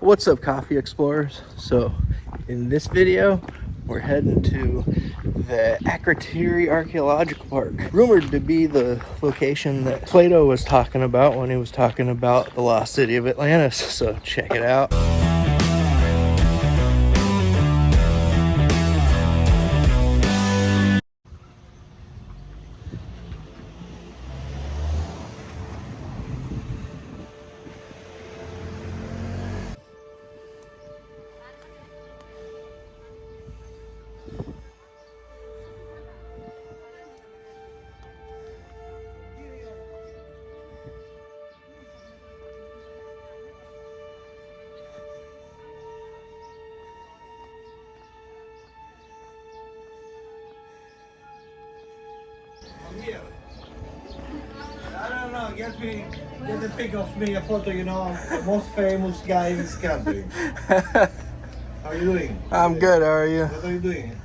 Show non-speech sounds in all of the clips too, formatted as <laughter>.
What's up coffee explorers? So in this video we're heading to the Akrotiri Archaeological Park. Rumored to be the location that Plato was talking about when he was talking about the lost city of Atlantis. So check it out. Get me, get a pic of me, a photo, you know, the most famous guy in this country. <laughs> How are you doing? I'm good, how are you? What are you doing?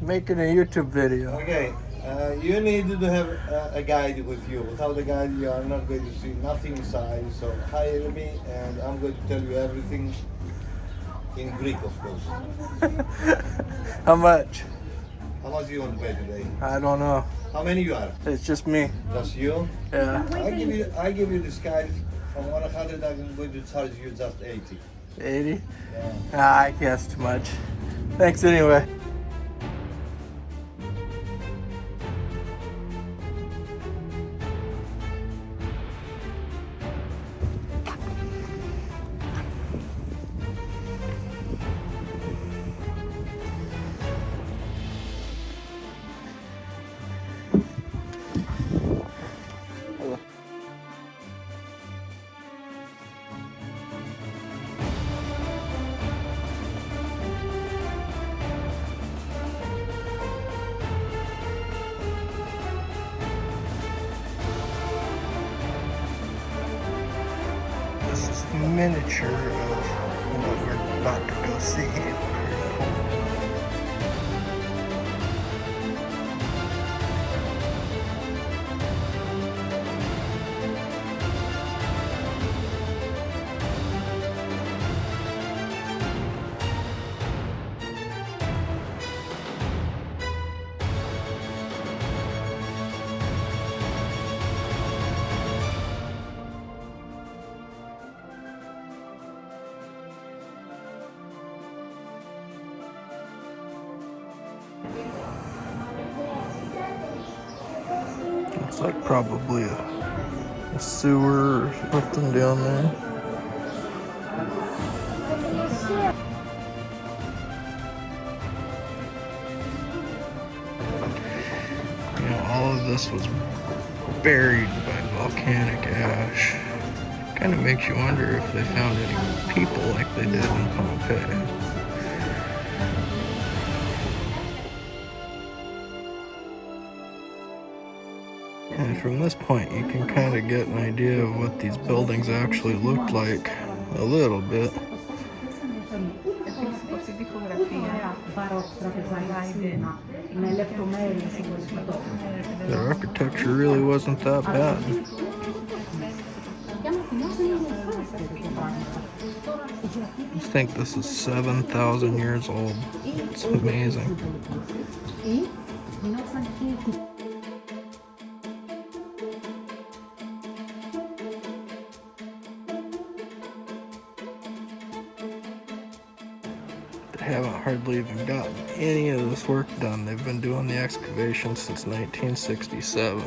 Making a YouTube video. Okay, uh, you need to have uh, a guide with you. Without a guide, you are not going to see nothing inside. So hire me, and I'm going to tell you everything in Greek, of course. <laughs> How much? How much do you want to pay today? I don't know. How many you are? It's just me. Just you? Yeah. I give you, I give you this guide from 100. I'm going to charge you just 80. 80? Yeah. Ah, I guess too much. Thanks anyway. Miniature of what we're about to go see. Looks like probably a, a sewer or something down there. You know, all of this was buried by volcanic ash. Kind of makes you wonder if they found any people like they did in Pompeii. And from this point, you can kind of get an idea of what these buildings actually looked like a little bit. The architecture really wasn't that bad. I think this is 7,000 years old. It's amazing. Haven't hardly even gotten any of this work done. They've been doing the excavation since 1967.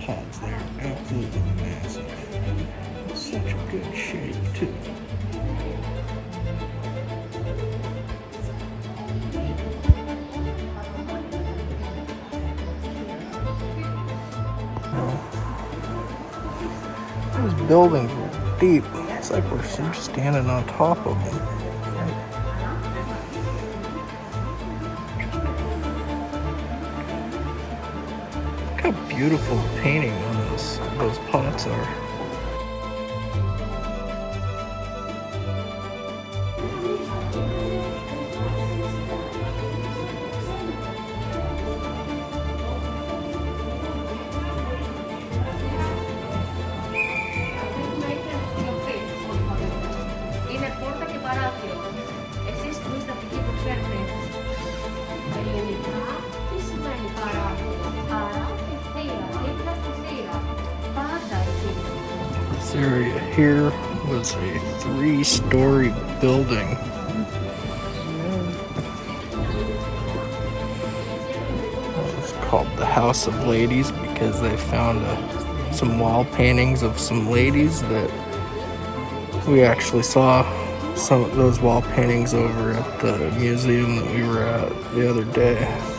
Pods there, absolutely massive. Such a good shape too. Those buildings were deep. It's like we're just standing on top of them. Beautiful painting on those those pots are. Area here was a three-story building. It's called the House of Ladies because they found uh, some wall paintings of some ladies that we actually saw some of those wall paintings over at the museum that we were at the other day.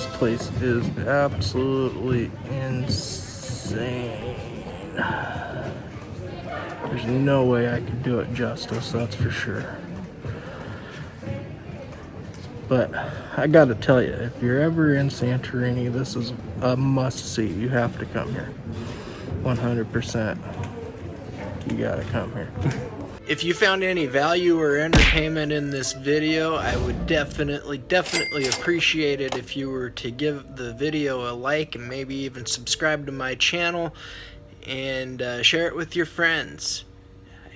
This place is absolutely insane. There's no way I could do it justice, that's for sure. But I gotta tell you, if you're ever in Santorini, this is a must see. You have to come here. 100%. You gotta come here. <laughs> If you found any value or entertainment in this video, I would definitely, definitely appreciate it if you were to give the video a like and maybe even subscribe to my channel and uh, share it with your friends.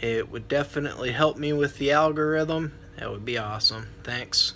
It would definitely help me with the algorithm. That would be awesome. Thanks.